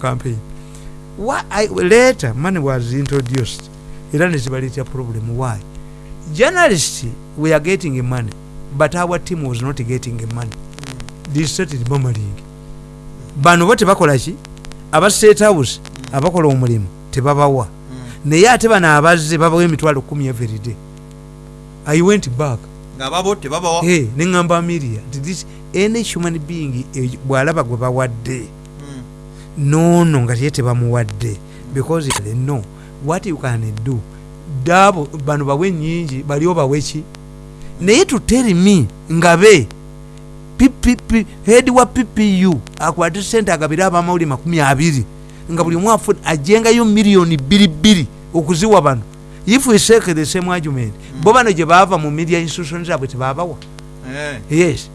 campaign. Why I, later money was introduced. Era nezibaleetera problem why? Journalists we are getting money but our team was not getting money. They started murmuring bano bo tebakola ki? Aba state house abakola omulimu tebabawa. Naye ate bano abazze babawa emitwalo kumi everyday i went back. Ngaababo tebabawa. Hey, nti this any human being eh, bw'alaba gwe bawadde nono nga ye tebamuwadde. Because know what you can do? Dabo bano bawe nyingi bali obawe ki? Naye to tell me nga be PPP head wa ppu akwate sente agabire abamawuli makumi abiri nga buli mwafu ajengayo miliyoni bbiri okuziwa bano. If we take the same argument bo bano gye baava mu media institution zaabwe tebabawa? Yes.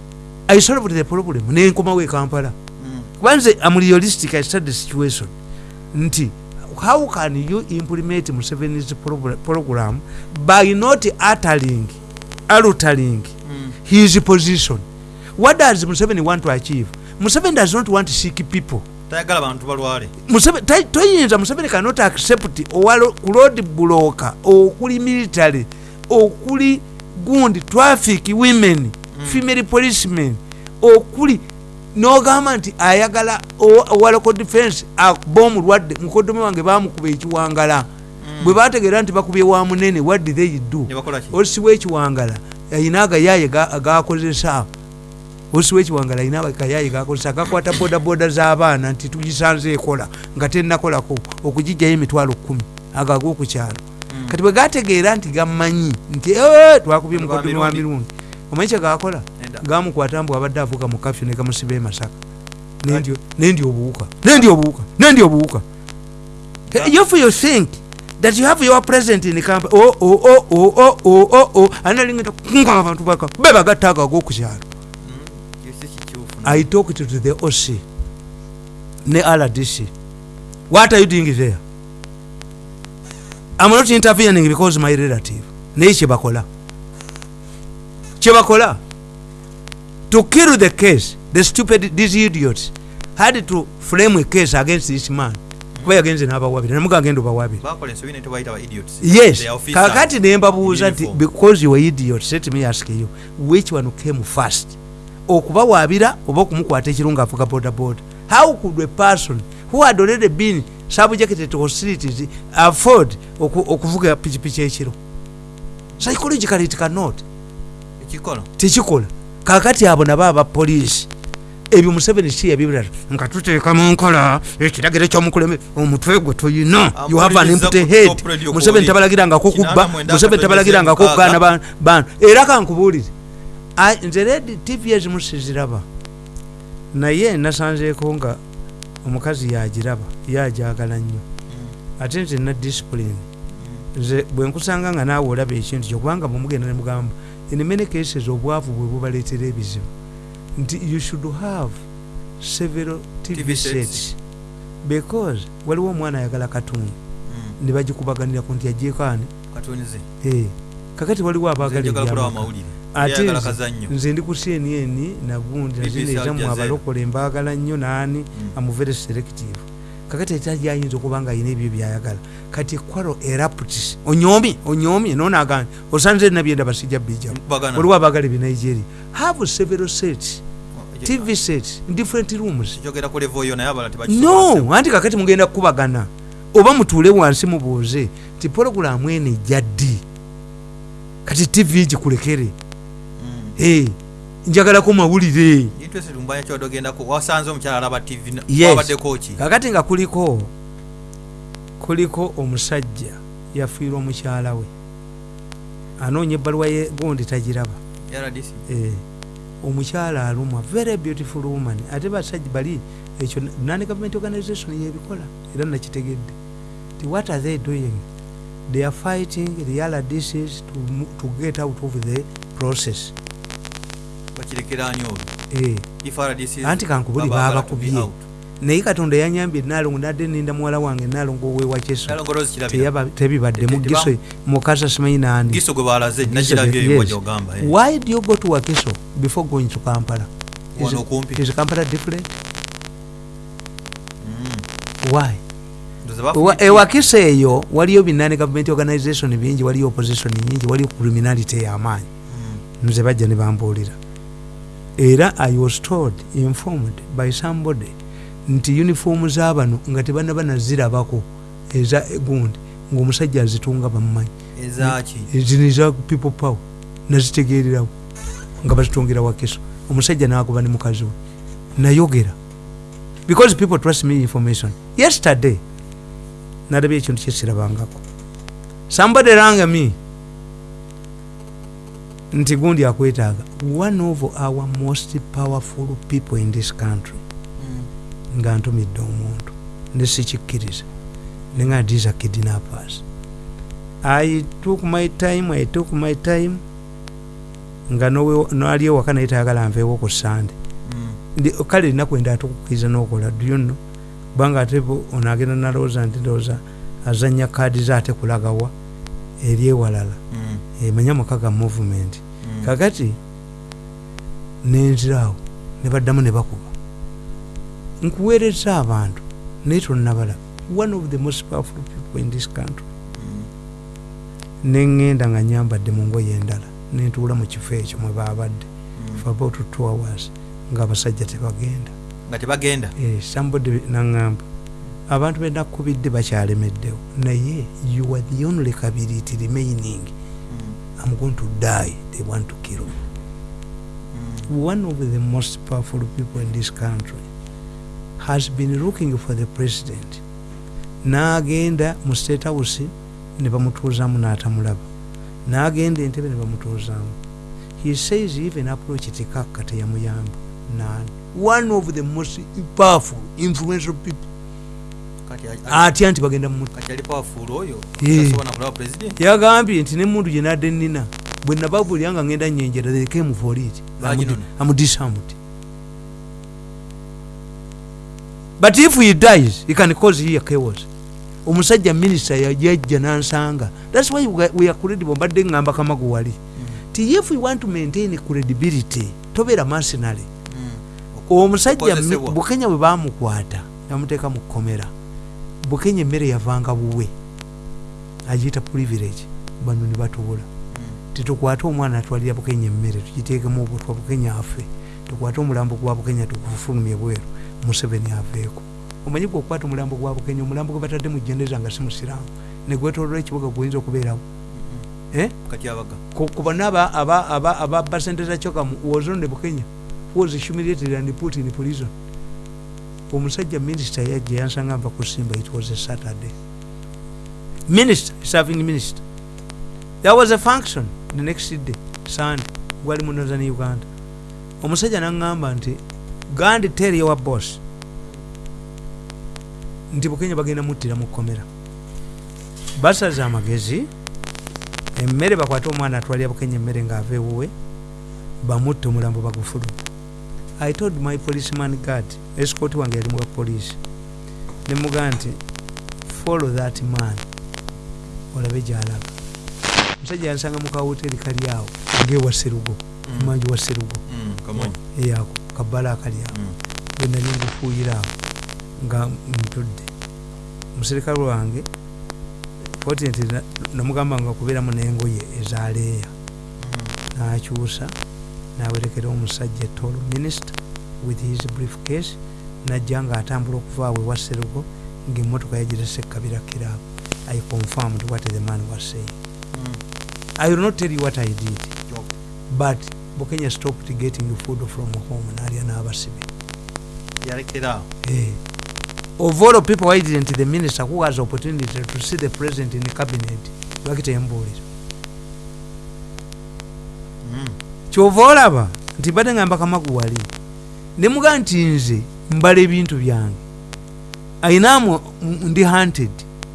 I solved the problem. Nenkomawo e kampala kubanze am realistic i study situation. Nti how can you implement museveni's progr- program by not uttering altering his position? What does museveni want to achieve? Museveni does not want sick people. Tayagala bantu balwale. Toyinza museveni cannot accept road bloka okuli military okuli gundi traffic women female policemen okuli nogamba nti ayagala o- owaloko defense akuba omulwadde mukoddomi wange bamukuba ekiwangala. Bwe bategeera nti bakubye wa munene what did they do? Osiwa ekiwangala ayina agayaye ga- agakozesa osiwa ekiwangala ayina agayaye gakozesa gakwata bodaboda z'abaana nti tugisanze ekola nga tennakolako okugijjayo emitwalo kumi ago ag'okukyalo kati bwe gategeera nti gammanyi nti "Eh, twakubye mukoddomi wa mirundi. Omanyi kyegakola. gamukwata mbu abadde avuuka mu kafyu ne gamusiba emasaka nendi obuwuka nendi obuwuka nendi obuwuka. If you think that you have your president in camp oh, oh, oh, analingita kunga abantu baka bebagattaaga ag'okukyalo. I talked to the oc ne rdc what are you doing there? I'm not intervening because my relative. Naye kyebakola kyebakola to kill the case the stupid these idiots. Had to frame a case against this man. Kuba yagenze n'abawabira obawabira tebayita ba idiots. Yes. Kakati nembabuuza nti because you were idiot let me ask you which one came first? Okubawaabira oba okumukwata ekirungu avuga boda boda how could a person who had already been subjected to hostilities afford oku- okuvuga pikipiki ekiro? Psychologically it cannot. Ekikola tekikola kakati abo nabo abapoliisi ebyo museveni si yabibira nga tuteeka mu nkola ekiragiro kyomukuleme omutwe gwe tuyina you have an Ampuliriza empty ku head. top radio museveni tabalagirangako kubba museveni tabalagirangako kugaana ba- bantu era kankubuulire nze redi tv ezimu siziraba naye nasanzeeko nga omukazi yagiraba yajagala nnyo. Ate nze na discipline. Nze bwe nkusanga nga naawe olaba ekintu kyokubanga bwemugenda nemugamba in many cases obwavu bwe bubaleetera ebizibu. Nti you should have several tv sets. because waliwo omwana ayagala katuni ne bagikubaganira ku nti ajeekaani eh. kakati waliwo abaagalate nze ndi ku cnn nagundi nazinezamu abalokola embaagala nnyo naani. Amuvere selective. Kakati etajja ayinza okuba nga ayina ebyo byayagala. Kati ekwalo eraptis onyomi onyomi nonagambe osanze nabyenda basijja Bagana. waliwo abaagala ebinigeria have several sets tv sets in different rooms. No anti kakati mugenda kukubagana oba mutuule wansi mubuuze ti pologulamu eno ejja ddi? Kati tv gikulekere Eh, njagalako mawulire. Kakati nga kuliko kuliko omusajja yafiirwa omukyala we. Anoonya ebbaluwa ye gundi tagiraba. Eh, omukyala alumwa very beautiful woman. Ate basajja bali ekyo non government organization yebikola era nakitegedde. Ti what are they doing? They are fighting the rdcs to, mo- to get out of the process bakirekeranya olwo eh. anti kankubuli babakubye naye katonda yanyambye enaalongo nadde ninda muwala wange enaalongo owewa kyeso. Tebibaddemu giso mukasa simanyi nandi. Why do you go to wakiso before going to kampala? Is, is kampala different? Mm. why? Ewakiso eyo waliyo binane gavumenti organization bingi waliyo opposition nyingi waliyo criminality ey'amaanyi nze bajja ne bambuulira. Era i was told informed by somebody nti uniform z'abano nga tebanaba nazirabako eza gundi ng'omusajja azitunga bamumanyi eza people power nazitegererawo nga bazitungira wakiso omusajja nagoba ne mukazi we nayogera. Because people trust me information. Yesterday nalabye ekintu kyesirabangako somebody rang me nti gundi akwetaaga one of our most powerful people in this country Mm. nga ntumidde omuntu nesikikkiriza nenga these are kidnappers i took my time i took my time nga nali ewaka naye tayagala nveewo ku sande Mm. Kale enaku enda atukukkiriza n'okola dyonno kubanga ate bo- ono agenda nalowooza nti ndowooza azanya kaadi ze ate kulagawa eri ewalala Mm. Emanya mukaga movement Mm. kakati nenziraawo ne baddamu ne bakuba nkuweereza abantu naye tonnabalaba one of the most powerful people in this country Mm. neŋŋenda nga nyambadde mu ngoye endala nentuula mu kifo ekyo mwe baabadde Mm. for about two hours ng'abasajja tebagenda nga tebagenda Eh, somebody naŋŋamba abantu benakubidde bakyalemeddewo naye you are the only kabiriti remaining Mm. I'm going to die. They want to kill me. Mm. one of the most powerful people in this country has been looking for the president. N'agenda mu state house ne bamutuuzamu n'atamulaba. N'agenda entebe ne he says even approach tikakka teyamuyamba one of the most powerful influential people atya nti bagenda Eh. yagambye nti nemuntu gye nadde nina bwe nababulira nga ngenda nyenjera came for it Baginona. amudisamuti but if he dies he can cause here chaos. Omusajja minisita yajajja nansanga. Thats why we- are credible. Mbadde ngamba kamagu wali. Ti if we want to maintain credibility tobeera mercenary Mm. omusajja bukenya bwe bamukwata namuteeka mu kkomera bukenya emmere yavanga buwe. Agiyita privilege bano ne batubula Mm. titukwate omwana atwalira bukenya emmere tugiteekemu obutwa bukenya afe tukwate omulambo gwa bukenya tugufulumye bweru museveni aveeko. Omanyi gwe okukwata omulambo gwa bukenya omulambo gwe batadde mu jeneza nga si musiraamu. Negwetolola ekibuga guyinza okubeerawo. Mm. Eh? Ku- ku bano aba- aba- aba- ababba sente za kyoka was on the bukenya. Was humiliated and put in prison omusajja minisita yajja yansanga nva kusimba it was a saturday. Minister serving minister. There was a function the next day sunday gwali mu northern uganda. Omusajja naŋŋamba nti gandi tell your boss. Nti bukenya bagenda muttira mu kkomera. Basaza amagezi emmere bakwate omwana atwalira bukenya emmere ng'ava ewuwe bamutte omulambo bagufuluma i told my policeman guard escort wange yali muwa poliisi nemugaa nti follow that man olabe gyalaba omusajja yansanga mu kawoteri kali awo ngaewa serugo Mm. manji wa serugo Mm. eyako kabbala akali awo Mm. bwe nali ngufuuyira awo nga ntudde omuserikale wange na- namugamba nga kubeeramu n'engoye ezaleeya Mm. n'akyusa n'awerekera omusajja etolo minisita with his brief case najja ng'atambula okuva awe wa serugo ng'emmotoka yagirese kabira kiraabu i confirmed what the man was saying Mm. i will not tell you what i did Yo. but bukenya stopped getting food from home n'alya n'abasibe yalekera awo Eh. of all people why didn't the minister who has opportunity to see the president in the cabinet lwaki kyova olaba nti badde ngamba kamagu wali nemuga nti nze mbala ebintu byange. Ayinamu ndi hunted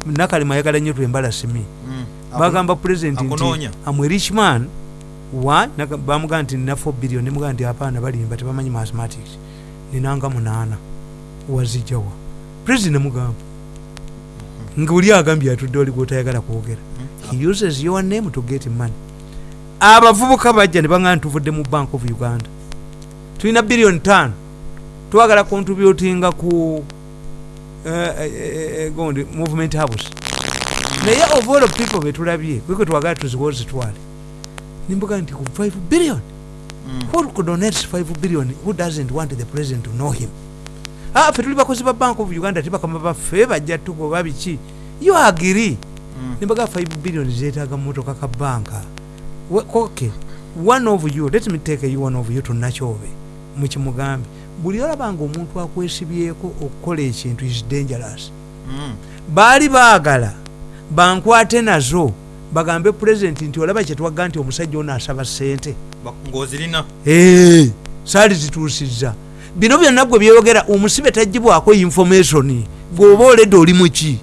nakalema ayagala nnyo twembala simi Mm. bagamba president nti akunoonya. amwe rich man. Wa? Bamugaa nti nina 4 billion nemugaa nti apaana balimba tebamanyi mathematics. Ninanga munaana. Wazijjawa president nemugamba ngaoli agambye atudde oli gwotayagala kwogera. Mm. he uses your name to get money abavubuka bajja ne baŋŋamba tuvudde mu bank of uganda. Tulina biliyoni tano twagala contributinga ku eh, eh, eh, gundi movement house naye of all people betulabye kwekwe twagala tuziwo zitwale nimbuga nti ku 5 billion. Mm. who could donate 5 billion? Who doesn't want the president to know him? Ah, fe tuli bakozi ba bank of uganda tebakama baffe bajja tugoba biki? You agree? Mm. nimbaga 5 billion zetaga mumotoka ka banka okay one of you let me take you one of you tunakyobe mukimugambe buli olabanga omuntu akwesibyeko okukola ekintu is dangerous Mm. baali baagala bankwate nazo bagambe pulezidenti nti olaba kyetwagga nti omusajja ono asaba sente Ba- ng'ozirina Ee, saali zituusizza bino byonna gwe byeyogera omusibe tagibwako information gweoba oledde oli muki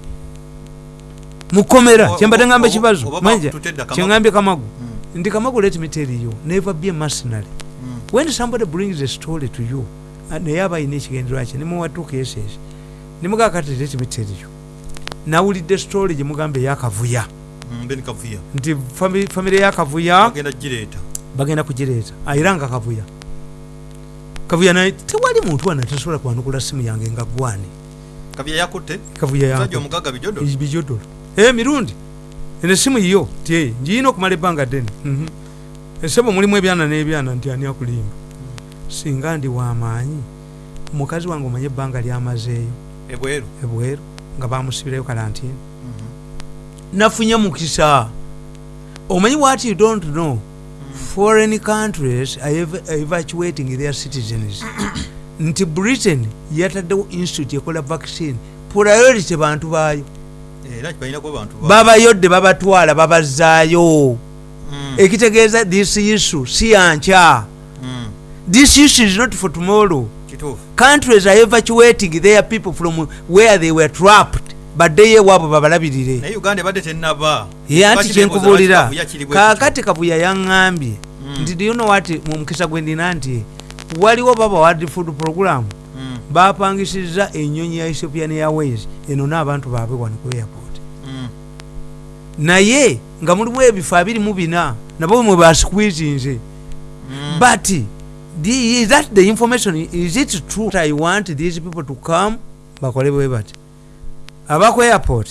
mukomera O- kyembadde ngamba o- ekibazo manja kyengambye kamagu Mm. Ndi kamagu let me tell you never be a mercenary. Mm. when somebody brings a story to you uh, naye aba ayina ekigendererwa kye nimuwatuuka esesi nimugaa kati let me tell you nawulidde story gye mugamba eyakavuya Mm, kavuya. Nti fami- famire yakavuya bagenda kugireeta. era nga kavuya. Kavuya naye tewali muntu wana tasobola kwanukula simu yange nga gwani kavuya yakutte? Kavuya musajja yange eno esimu yiyo ti ngiina okumala ebbanga ddene. Mhm. esebo mulimu ebyana n'ebyana nti ani akulimba? Singa ndi wamaanyi omukazi wange omanye ebbanga lyamazeeyo. Ebweru. Ebweru nga bamusibirayo kalantini Mhm. nafunye mukisa. Omanyi what you don't know? Foreign countries are evacuating their citizens. Nti britain yataddewo institute ekola vaccine priority bantu baayo babayodde babatwala babazaayo Mm. ekitegeeza this issue si yankya Mm. this issue is not for tomorrow. Countries are evacuating their people from where they were trapped baddeyo ewaabwe babalabirire. Naye uganda ebadde tenaba ye anti Lwaki kyenkubuulira. Kavuya kaakati kabuya yaŋŋambye. Mm. nti diyono wati mu mukisa gwe ndina nti waliwo baba wadi food program Bapangisiza enyonyi ya ethiopian airways eno n'abantu baabwe wano ku airport. Mm. naye nga mulimu ebifo abiri mu bina nabo mwe basikwizinze Mm. but the, that the information is it true i want these people to come? Bakole bwe bati. Abaku airport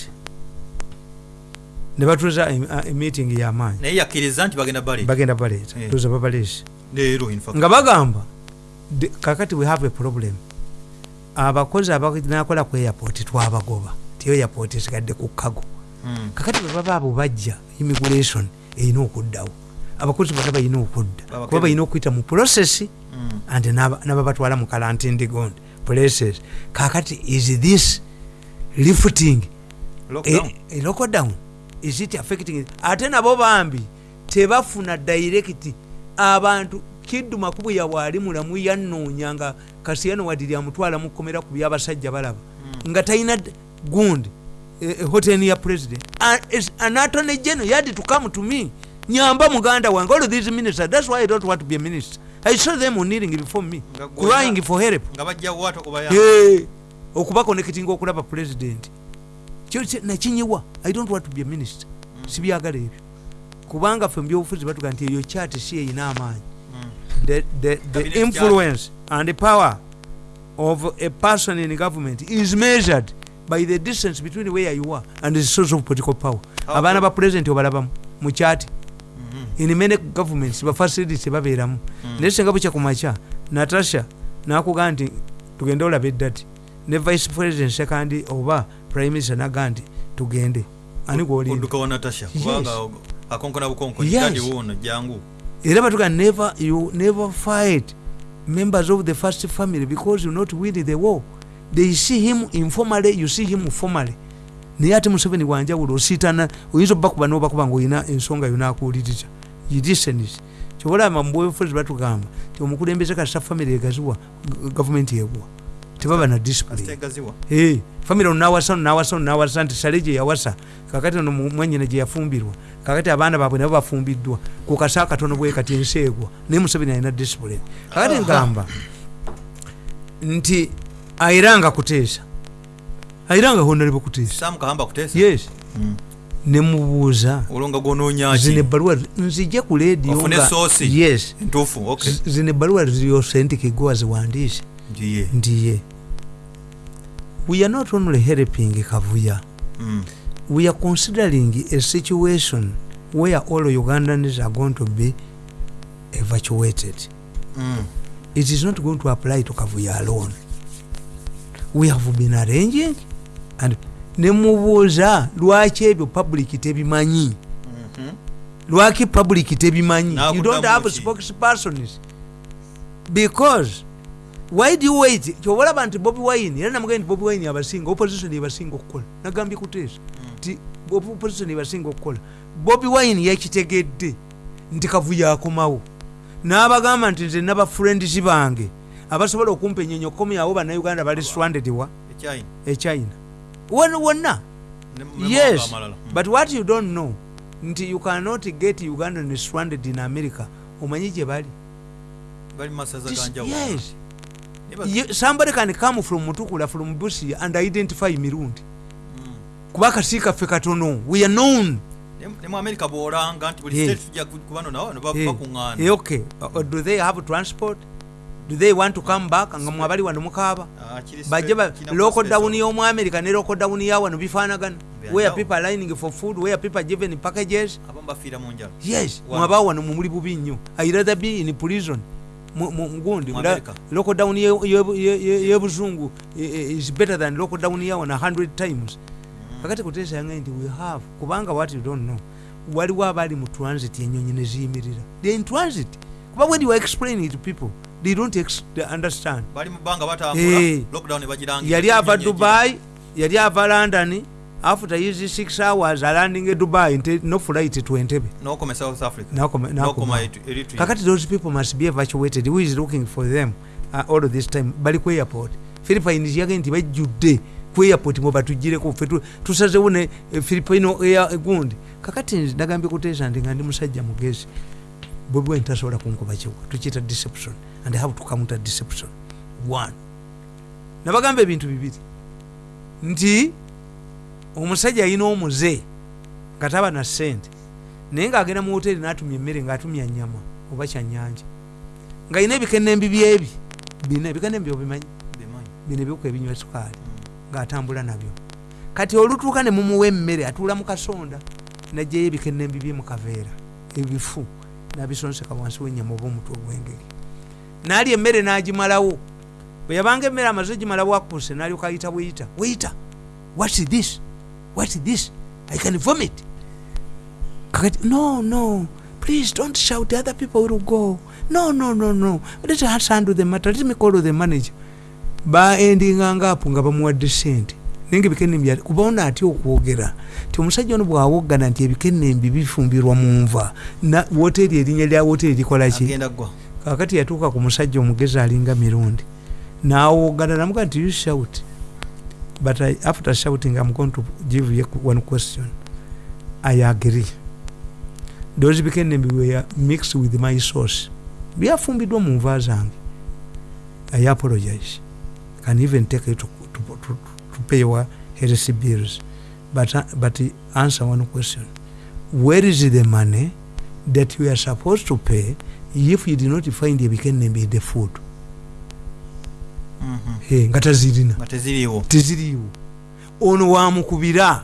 ne batuuza em- a- emeeting y'amaanyi naye yakkiriza nti bagenda bale bagenda baleeta Eh. tuuza babaleese nga bagamba kakati we have a problem abakozi abanakola ku airport twabagoba. Ti airport esigadde ku kago. Mm. kakati bwe baba abo bajja immigration erina okuddawo. Abakozi bonna balina okudda. Kuba balina okuyita mu process Mm. n'aba- n'ababatwala mu kalantindigond places. Kakati is this lifting? Lockdown. e, e lockdown. Is it affecting? Ate nabo bambi tebafuna direct abantu kiddu makubu yabwali mulamu yanoonya nga kasiyano wadiri amutwala mukomera ku byabasajja balaba. Nga talina gundi eh, eh, hoteni ya president. Is- an attorney general yadi to come to me. Nyamba muganda wange. All these ministers that's why i don't want to be a minister. I saw them kneeling before me crying for help. nga bajjawo ate okubayamba Hey, okuba connecting okulaba president. Nakinyiwa i don't want to be a minister. Sibyagala ebyo. Kubanga fe mubyobufuzi batuga nti eyo kyati si eyina amaanyi. The, the, the influence and the power of a person in government is measured by the distance between where you are and the source of political power. Abaana ba president obalabamu mu kyati Mhm. in many governments bafacilities babeeramu. Naye singa bukya ku makya natasha nakugaa nti tugende olaba eddati. Ne vice president sekandi oba prime minister nagaa nti tugende. Ani gwolinda? Odduka wa natasha Yes. kubanga akonkona bukonko Yes. kandi wuuno jangu era batuga never you never fight members of the first family because you not win the war. They see him informally you see him formally. Naye ate museveni wanjawulo osiitana oyinza obakuba nobakuba nga olina ensonga yonakuwuliriza yidisenis kyobalaba mubwefuzi batugamba ti omukulembeze kasita family egaziwa gavumenti egwa tebaba na Hey, famire ono nawasa ono nawasa ono nawasa nti sale gye yawasa. Kakati ono mwanyina gye yafumbirwa. Kakati abaana baabwe nabo bafumbiddwa ku kasa katono bwe kati ensi egwa naye museveni alina discipline kakati ngamba nti ayiranga kuteesa ayiranga honalebo kuteesa samu kahamba kuteesa yes. Mm. nemubuuza zino ebbaluwa nzije ku leediyo Ofune nga- soosi. yes. Entuufu okay. Z- zino ebbaluwa ziosentike gwe waziwandiise njiye ndiye we are not only helping kavuya. Mm. we are considering a situation where all ugandans are going to be evacuated. Mm. it is not going to apply to kavuya alone. We have been arranging and nemubuuza lwaki ebyo public tebimanyi? Mhm. lwaki public tebimanyi? You don't have spokespersons. Because you wait? Kyobalaba nti bobi wine era namugambye nti bobi wine abasinga opposition ebasinga okukola. Nagambye kuteesa nti opposition ebasinga okukola. Bobi wine yakitegedde nti kavuyo akomawo. N'abagamba nti nze nabafriends bange abasobola okumpa enyonyi okukomyawo bannayuganda bali stranded wa? Echina. echina wonna? Yes. mawanga amalala. Mm. but what you don't know nti you cannot get ugandan stranded in america. Omanyi gye bali? Yes Ye- somebody can come from mutukula from busia and identify mirundi. Mm. kuba akasi kaffe katono we are known. Ne- ne mu america bwolanga nti buli state tujja ku- kubano nawo ne ba- bakuŋŋaana. Eh, okay. Uh, do they have transport? Do they want to come back? Nga mwabali wano mukaaba. Ah, bajje local down y'omu america ne local down ya wano bifaanagana. Where people are lining for food where people are given packages. Yes. Mwaba wano. mumuli bubi nnyo. I rather be in prison Mu- mu- ngundi Mu Ula- America. local down ye- ye- ye- ye- yebuzungu eh, eh, is better than local down yawano 100 times. Kakati kuteesa yange nti we have kubanga what you don't know waliwo abaali mu transit enyonyi neziyimirira they in transit. Kuba when you are explaining to people they don't ex- they understand. Bali mu bbanga Eh. batambula lockdown ebagirangira yali ava dubai yali ava london after his 6 hours alanding e dubai no flight to entebe kakati those people must be evacuated. Who is looking for them uh, all of this time? Bali ku airport. Philippines yage nti bajjudde ku airport mwe batugireko ffe tu- tusazewo ne eh, filipino air gundi. Kakati nagambye kuteesa nti nga ndi musajja mugezi. Bwebwe ntasobola kunkuba kiwa. Tukiyita deception. And have to counter deception. One. Nabagamba ebintu bibiri. Nti omusajja alina omuze nga taba na sente naye ng'agenda mu hoteri n'atumya emmere ng'atumya nyama oba kyanyanja ng'alina ebikenembi byebi bina ebikenembi obimanyi? Bimanyi. Bino ebiwuka ebinywa sukaali ng'atambula nabyo. Kati olutuuka ne mumuwa emmere atuula mu kasonda najjayo ebikenembi bye mu kaveera ebifu n'abisonseka wansi w'ennyama oba omutwe ogw'engeri. N'alya emmere n'agimalawo. Bwe yabanga emmere amaze gimala bwakuse n'alyoka ayita bweyita weyita what is this what is this? I can vomit. Kakati no no. Please don't shout. The other people will go. No no no no. Let us handle the matter. Let me call the manager. Baendinganga apo nga bamuwadde sente naye nga ebikenembi ati- kuba ono atya okwogera. Ti omusajja ono bwawoggana nti ebikenembi bifumbirwa mu nva na woteri erinnya lya woteri likolaki kakati yatuuka ku musajja omugezi alinga mirundi. Nawoggana namuga nti you shout but I, after shouting i'm going to give you one question. I agree. Those bikenembi were mixed with my sauce byafumbiddwa mu nva zange i apologize. Can even take it to, to, to, to pay your health bills. But, uh, but answer one question. Where is the money that you are supposed to pay if you did not find ebikenembi in the food nga tazirina. Nga teziriiwo. Teziriiwo. Ono wamukubira.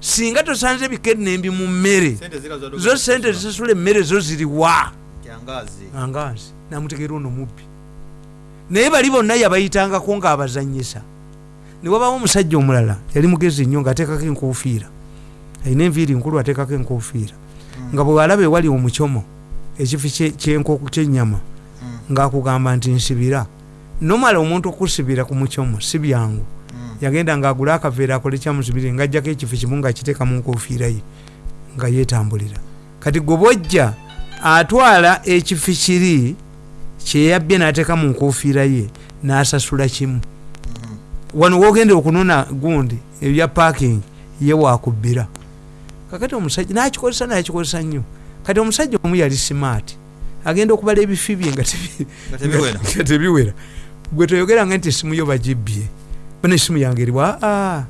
Singa tosanze ebikenembi mu mmere zo sente zisasula emmere zo ziriwa. Angazi namutegeera ono mubbi naye bali bonna yabayitangako ng'abazanyisa. Newabawo omusajja omulala yali mugezi nnyo ng'ateekako enkuufiira alina enviiri nkulu ateekako enkuufiira nga bwalaba ewali omukyomo ekifi kyenyama Mm. ng'akugamba nti nsibira nomala omuntu okusibira ku mukyomo si byangu. Mm. yagenda ng'agula akaveera akole kyamusibire ng'ajjako ekifi kimu ng'akiteeka mu nkuufiira ye nga yeetambulira. Kati gwe bwojja atwala ekifi kiri kyeyabbye n'ateeka mu nkuufiira ye n'asasula kimu. Mhm. wano wogendera okunona gundi ebya parking ye wakubbira kakati omusajja nakikozesa nakikozesa nnyo. Kati omusajja omu yali simaati agenda okubala ebifi bye nga tebiwera gwe toyogeranga nti esimu yo bagibbye bana esimu yange eriwa aa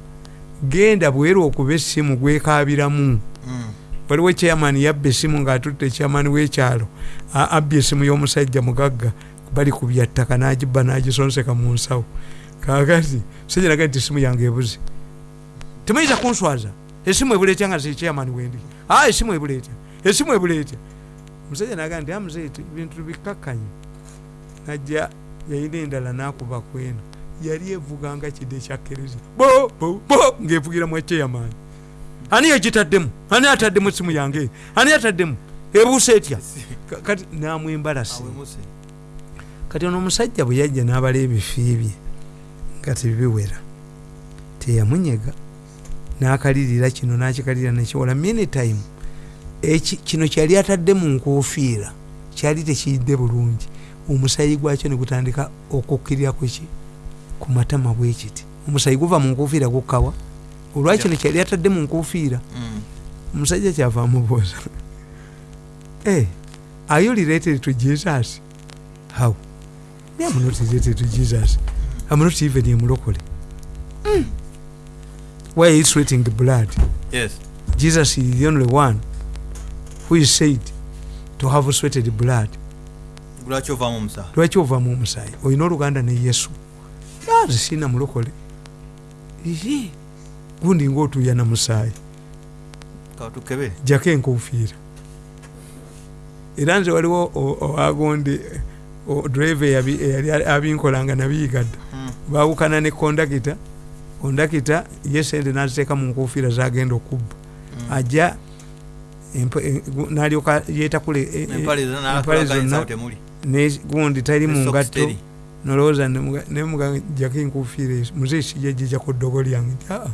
genda bwera okuba esimu gwekabiramu Mm. waliwo chairman yabba esimu ngaatutte chairman w'ekyalo a- abbye esimu y'omusajja mugagga bali ku byattaka n'agibba n'agisonseka mu nsawo. Kakati musajja naga nti esimu yange ebuze. Temuyinza kunswaza? Esimu ebuleetya nga zekyamani wendi? A esimu ebuleetya esimu ebuleetya musajja naga nti amuzeeti bintu bikakkanye najja yayina endala nakuba kweno yali evuganga kidde ekyakkiriza bo bo bo ngaevugira mu ekyeyamaani ani yegitaddemu ani ataddemu esimu yange? Ani ataddemu? Ebuusa etya? Ka- kati namwembalasi. Kati ono omusajja bwe yajja n'abala ebifi bye nga tebiwera teyamunyega n'akalirira kino n'akikalirira nekiwola minitime kino kyali atadde mu nkufiira kyali tekiyidde bulungi omusayi gwakyo ne gutandika okukkirira ku ki? Ku matama bwe kiti. Omusayi guva mu nkufiira gukkawa. Olwakino kyali atadde mu nkufiira Mm. omusajja kyava amubuuza. Hey, are you related to jesus? How? Me am not related to jesus. I'm not even a mulokole. Mm. why are you sweating blood? Yes. Jesus is the only one who is said to have sweated blood lwaki ovaamu omusaayi olina oluganda ne yesu? Aze sina mulokole. Iye. gundi ngaotuuya na musaayi jako enkufiira era nze waliwo owagundi drive eyali abinkolanga nabiyigadda Mm. bawukana ne kondakita. Kondakita ye sente naziteeka mu nkufiira zagenda okubba. Mm. ajja nalyoka yeetakule e- e- empale zonna gundi tali mu Ne socks ngatto. teri. nolowooza nemugajako enkufiira ezo muze sijja jijako ddogo lyange nti aa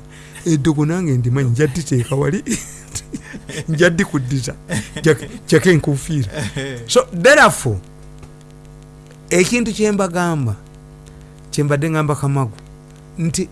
eddogo nange ndimanyi njadditeeka wali. Njaddikuddiza Jak- jako enkufiira so therefore ekintu kyembagamba kyembadde ngamba kamagu nti